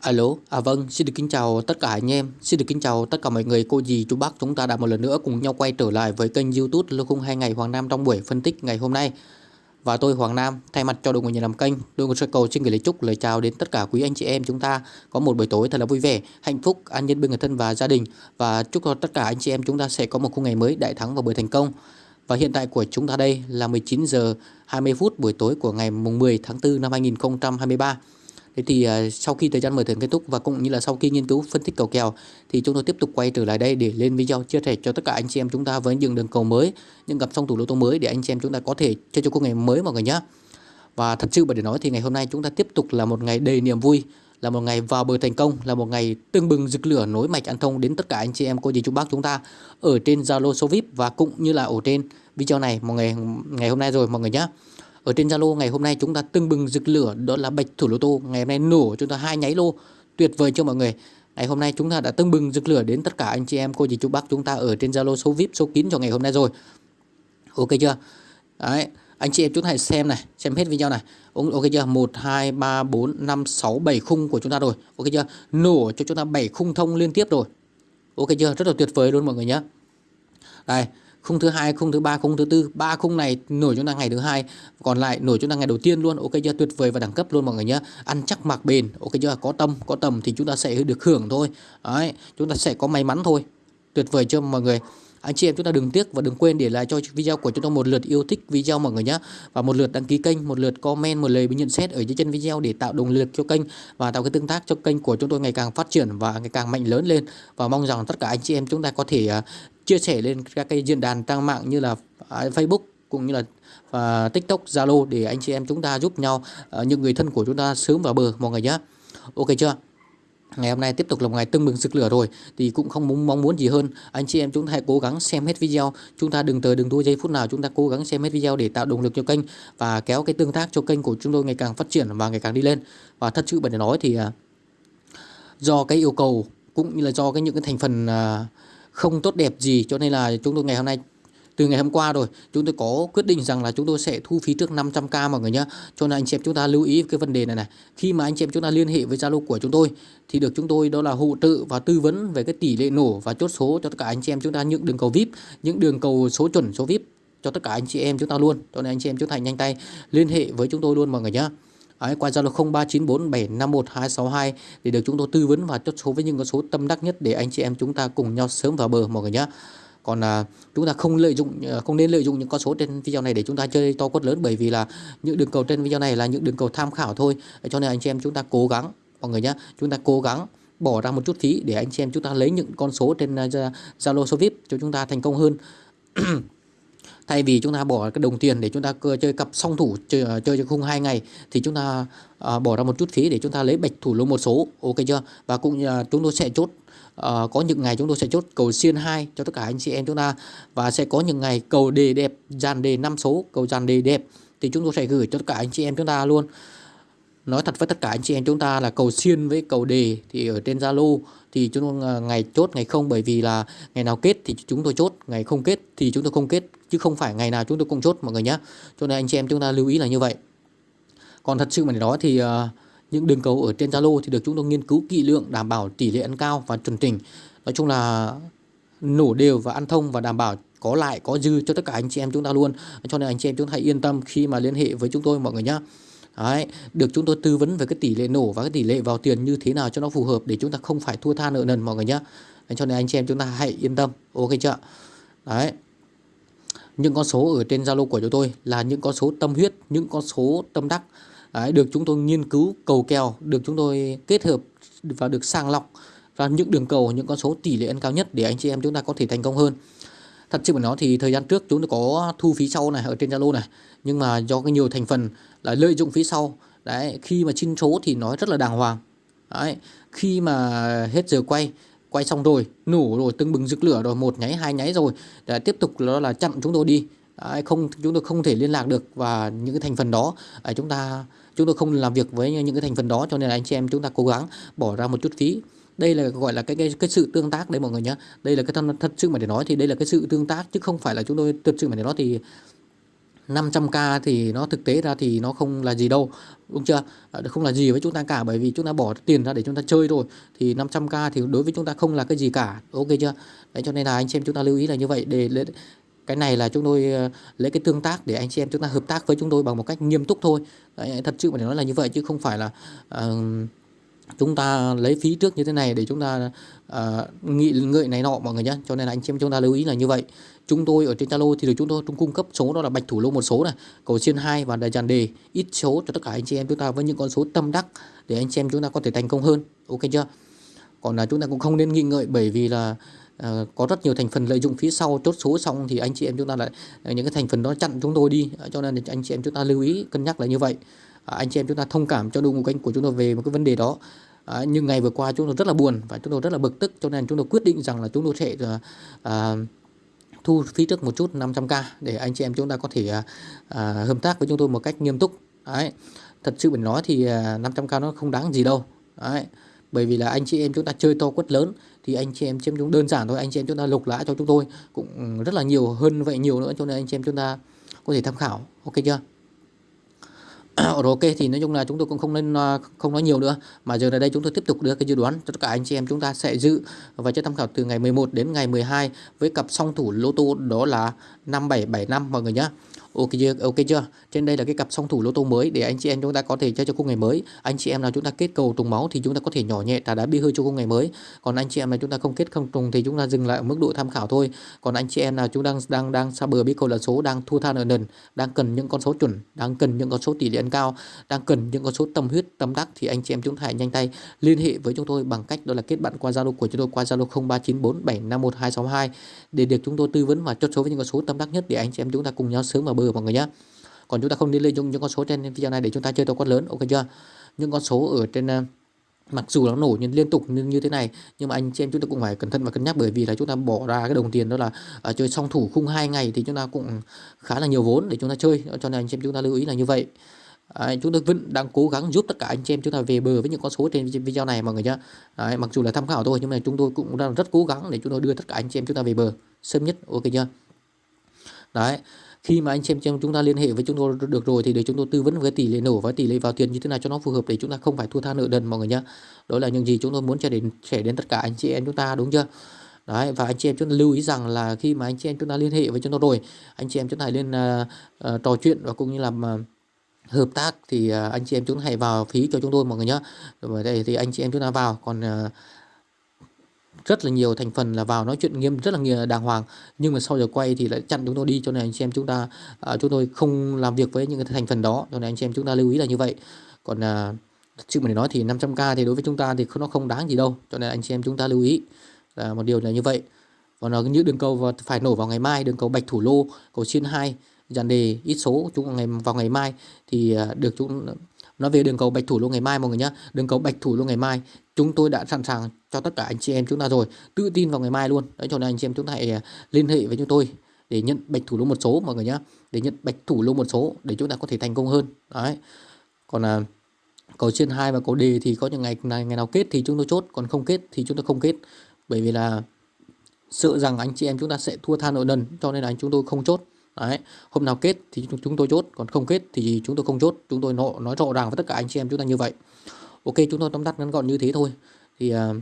Alo, à vâng, xin được kính chào tất cả anh em, xin được kính chào tất cả mọi người, cô dì, chú bác chúng ta đã một lần nữa cùng nhau quay trở lại với kênh youtube Lô Khung 2 ngày Hoàng Nam trong buổi phân tích ngày hôm nay. Và tôi Hoàng Nam thay mặt cho đội ngũ nhà làm kênh, đội ngũ cầu xin gửi lời chúc lời chào đến tất cả quý anh chị em chúng ta có một buổi tối thật là vui vẻ, hạnh phúc, an nhân bên người thân và gia đình. Và chúc cho tất cả anh chị em chúng ta sẽ có một khung ngày mới đại thắng và buổi thành công. Và hiện tại của chúng ta đây là 19 giờ 20 phút buổi tối của ngày mùng 10 tháng 4 năm 2023 Thế thì uh, sau khi thời gian mở thưởng kết thúc và cũng như là sau khi nghiên cứu phân tích cầu kèo thì chúng tôi tiếp tục quay trở lại đây để lên video chia sẻ cho tất cả anh chị em chúng ta với những đường cầu mới, những cặp song thủ lô tô mới để anh chị em chúng ta có thể chơi cho cuộc ngày mới mọi người nhé. Và thật sự mà để nói thì ngày hôm nay chúng ta tiếp tục là một ngày đầy niềm vui, là một ngày vào bờ thành công, là một ngày tương bừng rực lửa nối mạch ăn thông đến tất cả anh chị em cô dì chú bác chúng ta ở trên Zalo số VIP và cũng như là ở trên video này mọi ngày ngày hôm nay rồi mọi người nhé. Ở trên Zalo ngày hôm nay chúng ta tưng bừng rực lửa đó là bạch thủ lô tô. Ngày hôm nay nổ chúng ta hai nháy lô tuyệt vời cho mọi người. Ngày hôm nay chúng ta đã tưng bừng rực lửa đến tất cả anh chị em cô dì chú bác chúng ta ở trên Zalo số VIP số kín cho ngày hôm nay rồi. Ok chưa? Đấy, anh chị em chúng ta hãy xem này, xem hết video này. Ok chưa? 1 2 3 4 5 6 7 khung của chúng ta rồi. Ok chưa? Nổ cho chúng ta 7 khung thông liên tiếp rồi. Ok chưa? Rất là tuyệt vời luôn mọi người nhé. Đây, khung thứ hai, khung thứ ba, khung thứ tư, ba khung này nổi chúng ta ngày thứ hai, còn lại nổi chúng ta ngày đầu tiên luôn. Ok chưa? Tuyệt vời và đẳng cấp luôn mọi người nhé ăn chắc mặc bền. Ok chưa? Có tâm, có tầm thì chúng ta sẽ được hưởng thôi. Đấy, chúng ta sẽ có may mắn thôi. Tuyệt vời chưa mọi người? Anh chị em chúng ta đừng tiếc và đừng quên để lại cho video của chúng ta một lượt yêu thích video mọi người nhé và một lượt đăng ký kênh một lượt comment một lời bình nhận xét ở dưới chân video để tạo động lực cho kênh và tạo cái tương tác cho kênh của chúng tôi ngày càng phát triển và ngày càng mạnh lớn lên và mong rằng tất cả anh chị em chúng ta có thể à, chia sẻ lên các cái diễn đàn trang mạng như là à, Facebook cũng như là và TikTok, Zalo để anh chị em chúng ta giúp nhau à, những người thân của chúng ta sớm vào bờ mọi người nhé. Ok chưa? Ngày hôm nay tiếp tục là một ngày tưng bừng rực lửa rồi, thì cũng không muốn, mong muốn gì hơn. Anh chị em chúng ta hãy cố gắng xem hết video. Chúng ta đừng tới đừng thua giây phút nào, chúng ta cố gắng xem hết video để tạo động lực cho kênh và kéo cái tương tác cho kênh của chúng tôi ngày càng phát triển và ngày càng đi lên. Và thật sự bởi để nói thì à, do cái yêu cầu cũng như là do cái những cái thành phần à, không tốt đẹp gì, cho nên là chúng tôi ngày hôm nay từ ngày hôm qua rồi chúng tôi có quyết định rằng là chúng tôi sẽ thu phí trước 500k mọi người nhé. Cho nên anh chị em chúng ta lưu ý cái vấn đề này này. Khi mà anh chị em chúng ta liên hệ với Zalo của chúng tôi thì được chúng tôi đó là hỗ trợ và tư vấn về cái tỷ lệ nổ và chốt số cho tất cả anh chị em chúng ta những đường cầu VIP những đường cầu số chuẩn số VIP cho tất cả anh chị em chúng ta luôn. Cho nên anh chị em chúng ta nhanh tay liên hệ với chúng tôi luôn mọi người nhé. Đấy, qua Zalo 0394751262 để được chúng tôi tư vấn và chốt số với những con số tâm đắc nhất để anh chị em chúng ta cùng nhau sớm vào bờ mọi người nhé. Còn à, chúng ta không lợi dụng à, không nên lợi dụng những con số trên video này để chúng ta chơi to quất lớn bởi vì là những đường cầu trên video này là những đường cầu tham khảo thôi. Cho nên anh chị em chúng ta cố gắng mọi người nhé, chúng ta cố gắng bỏ ra một chút phí để anh chị em chúng ta lấy những con số trên à, Zalo số VIP cho chúng ta thành công hơn. thay vì chúng ta bỏ cái đồng tiền để chúng ta chơi cặp song thủ chơi à, chơi cho khung hai ngày thì chúng ta uh, bỏ ra một chút phí để chúng ta lấy bạch thủ lô một số ok chưa và cũng như chúng tôi sẽ chốt Ờ, có những ngày chúng tôi sẽ chốt cầu xiên 2 cho tất cả anh chị em chúng ta và sẽ có những ngày cầu đề đẹp dàn đề 5 số cầu dàn đề đẹp thì chúng tôi sẽ gửi cho tất cả anh chị em chúng ta luôn. Nói thật với tất cả anh chị em chúng ta là cầu xiên với cầu đề thì ở trên Zalo thì chúng tôi ờ, ngày chốt ngày không bởi vì là ngày nào kết thì chúng tôi chốt ngày không kết thì chúng tôi không kết chứ không phải ngày nào chúng tôi cũng chốt mọi người nhé cho nên anh chị em chúng ta lưu ý là như vậy. Còn thật sự mà để nói thì uh, những đường cầu ở trên Zalo thì được chúng tôi nghiên cứu kỹ lượng đảm bảo tỷ lệ ăn cao và chuẩn chỉnh. Nói chung là nổ đều và ăn thông và đảm bảo có lại có dư cho tất cả anh chị em chúng ta luôn. Cho nên anh chị em chúng ta hãy yên tâm khi mà liên hệ với chúng tôi mọi người nhé Đấy, được chúng tôi tư vấn về cái tỷ lệ nổ và cái tỷ lệ vào tiền như thế nào cho nó phù hợp để chúng ta không phải thua tha nợ nần mọi người nhé cho nên anh chị em chúng ta hãy yên tâm. Ok chưa? Đấy. Những con số ở trên Zalo của chúng tôi là những con số tâm huyết, những con số tâm đắc. Đấy, được chúng tôi nghiên cứu cầu kèo, được chúng tôi kết hợp và được sàng lọc ra những đường cầu, những con số tỷ lệ ăn cao nhất để anh chị em chúng ta có thể thành công hơn. Thật sự mà nói thì thời gian trước chúng tôi có thu phí sau này ở trên Zalo này, nhưng mà do cái nhiều thành phần là lợi dụng phí sau, đấy khi mà xin số thì nói rất là đàng hoàng. Đấy, khi mà hết giờ quay quay xong rồi nổ rồi tưng bừng rực lửa rồi một nháy hai nháy rồi để tiếp tục đó là chặn chúng tôi đi Đấy, không chúng tôi không thể liên lạc được và những cái thành phần đó. À, chúng ta chúng tôi không làm việc với những cái thành phần đó cho nên là anh chị em chúng ta cố gắng bỏ ra một chút phí. Đây là gọi là cái cái cái sự tương tác đấy mọi người nhé đây là cái thân thật sự mà để nói thì đây là cái sự tương tác chứ không phải là chúng tôi thật sự mà để nói thì 500k thì nó thực tế ra thì nó không là gì đâu đúng chưa? Không là gì với chúng ta cả bởi vì chúng ta bỏ tiền ra để chúng ta chơi rồi thì 500k thì đối với chúng ta không là cái gì cả ok chưa? Đấy cho nên là anh xem chúng ta lưu ý là như vậy. Để cái này là chúng tôi ờ, lấy cái tương tác để anh chị em chúng ta hợp tác với chúng tôi bằng một cách nghiêm túc thôi. Đấy, thật sự mà nói là như vậy chứ không phải là uh, chúng ta lấy phí trước như thế này để chúng ta uh, nghị ngợi này nọ mọi người nhé cho nên là anh chị em chúng ta lưu ý là như vậy. Chúng tôi ở trên Zalo thì được chúng tôi chúng cung cấp số đó là bạch thủ lô một số này cầu xiên hai và đại tràn đề. Ít số cho tất cả anh chị em chúng ta với những con số tâm đắc để anh chị em chúng ta có thể thành công hơn. Ok chưa? Còn là chúng ta cũng không nên nghi ngợi bởi vì là Ờ, có rất nhiều thành phần lợi dụng phía sau chốt số xong thì anh chị em chúng ta lại ờ, những cái thành phần đó chặn chúng tôi đi. Ờ, cho nên anh chị em chúng ta lưu ý cân nhắc là như vậy. Anh chị em chúng ta thông cảm cho đồng kênh của chúng tôi về một cái vấn đề đó. À, nhưng ngày vừa qua chúng tôi rất là buồn và chúng tôi rất là bực tức cho nên chúng tôi quyết định rằng là chúng tôi sẽ à, thu phí trước một chút 500k để anh chị em chúng ta có thể à, à, hợp tác với chúng tôi một cách nghiêm túc. Đấy. Thật sự mình nói thì à, 500k nó không đáng gì đâu. Đấy bởi vì là anh chị em chúng ta chơi to quất lớn, thì anh chị em chiếm chúng đơn giản thôi, anh chị em chúng ta lục lã cho chúng tôi cũng ừ, rất là nhiều, hơn vậy nhiều nữa, cho nên anh chị em chúng ta có thể tham khảo. Ok chưa? Rồi ok, thì nói chung là chúng tôi cũng không nên à, không nói nhiều nữa, mà giờ là đây chúng tôi tiếp tục đưa cái dự đoán cho tất cả anh chị em chúng ta sẽ dự và cho tham khảo từ ngày 11 đến ngày 12 với cặp song thủ lô tô đó là 5775 mọi người nhé ok chưa? Ok chưa? Trên đây là cái cặp song thủ lô tô mới để anh chị em chúng ta có thể chơi cho khung ngày mới. Anh chị em nào chúng ta kết cầu trùng máu thì chúng ta có thể nhỏ nhẹ thả đá bi hơi cho khung ngày mới. Còn anh chị em nào chúng ta không kết không trùng thì chúng ta dừng lại ở mức độ tham khảo thôi. Còn anh chị em nào chúng đang đang đang xa bờ bi cầu là số đang thua than ở nền đang cần những con số chuẩn, đang cần những con số tỷ lệ ăn cao, đang cần những con số tâm huyết, tâm đắc thì anh chị em chúng ta hãy nhanh tay liên hệ với chúng tôi bằng cách đó là kết bạn qua zalo của chúng tôi qua zalo 0394751262 để được chúng tôi tư vấn và chốt số với những con số tâm đắc nhất để anh chị em chúng ta cùng nhau sớm vào bờ mọi người nhé còn chúng ta không nên lợi dụng những con số trên video này để chúng ta chơi to quát lớn ok chưa những con số ở trên mặc dù nó nổ nhưng liên tục như, như thế này nhưng mà anh chị em chúng ta cũng phải cẩn thận và cân nhắc bởi vì là chúng ta bỏ ra cái đồng tiền đó là uh, chơi song thủ khung hai ngày thì chúng ta cũng khá là nhiều vốn để chúng ta chơi cho nên anh chị em chúng ta lưu ý là như vậy À, chúng tôi vẫn đang cố gắng giúp tất cả anh chị em chúng ta về bờ với những con số trên video này mọi người nhé Đấy, mặc dù là tham khảo thôi nhưng mà chúng tôi cũng đang rất cố gắng để chúng tôi đưa tất cả anh chị em chúng ta về bờ sớm nhất ok chưa đấy khi mà anh chị em chúng ta liên hệ với chúng tôi được rồi thì để chúng tôi tư vấn với tỷ lệ nổ và tỷ lệ vào tiền như thế nào cho nó phù hợp để chúng ta không phải thua tha nợ đần mọi người nhé đó là những gì chúng tôi muốn cho đến trẻ đến tất cả anh chị em chúng ta đúng chưa? Đấy và anh chị em chúng ta lưu ý rằng là khi mà anh chị em chúng ta liên hệ với chúng tôi rồi anh chị em chúng ta hãy lên uh, uh, trò chuyện và cũng như làm uh, à, hợp tác thì uh, anh chị em chúng ta hãy vào phí cho chúng tôi mọi người nhé Rồi đây thì anh chị em chúng ta vào còn uh, rất là nhiều thành phần là vào nói chuyện nghiêm rất là nghiêm đàng hoàng. Nhưng mà sau giờ quay thì lại chặn chúng tôi đi cho nên anh chị em chúng ta à, chúng tôi không làm việc với những cái thành phần đó cho nên anh chị em chúng ta lưu ý là như vậy. Còn à, chứ mà để nói thì 500k thì đối với chúng ta thì nó không đáng gì đâu cho nên anh chị em chúng ta lưu ý là một điều là như vậy. Còn là những đường cầu phải nổ vào ngày mai đường cầu bạch thủ lô cầu xiên hai dàn đề ít số chúng ngày vào ngày mai thì à, được chúng nói về đường cầu bạch thủ lô ngày mai mọi người nhé đường cầu bạch thủ lô ngày mai chúng tôi đã sẵn sàng cho tất cả anh chị em chúng ta rồi. Tự tin vào ngày mai luôn. Đấy cho nên anh chị em chúng ta hãy à, liên hệ với chúng tôi để nhận bạch thủ lô một số mọi người nhé để nhận bạch thủ lô một số để chúng ta có thể thành công hơn. Đấy. Còn là cầu trên hai và cầu đề thì có những ngày ngày, ngày nào kết thì chúng tôi chốt. Còn không kết thì chúng tôi không kết. Bởi vì là sợ rằng anh chị em chúng ta sẽ thua than nợ nần cho nên là chúng tôi không chốt. Đấy, hôm nào kết thì chúng tôi chốt, còn không kết thì chúng tôi không chốt. Chúng tôi nói rõ ràng với tất cả anh chị em chúng ta như vậy. Ok, chúng tôi tóm tắt ngắn gọn như thế thôi. Thì uh,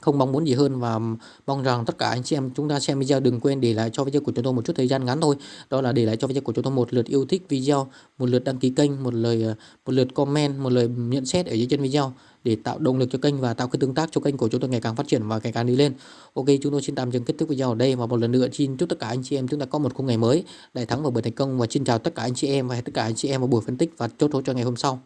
không mong muốn gì hơn và mong rằng tất cả anh chị em chúng ta xem video đừng quên để lại cho video của chúng tôi một chút thời gian ngắn thôi. Đó là để lại cho video của chúng tôi một lượt yêu thích video, một lượt đăng ký kênh, một lời ờ, một lượt comment, một lời nhận xét ở dưới chân video để tạo động lực cho kênh và tạo cái tương tác cho kênh của chúng tôi ngày càng phát triển và ngày càng đi lên. Ok, chúng tôi xin tạm dừng kết thúc video ở đây và một lần nữa xin chúc tất cả anh chị em chúng ta có một khung ngày mới, đại thắng và bởi thành công và xin chào tất cả anh chị em và tất cả anh chị em vào buổi phân tích và chốt số cho ngày hôm sau.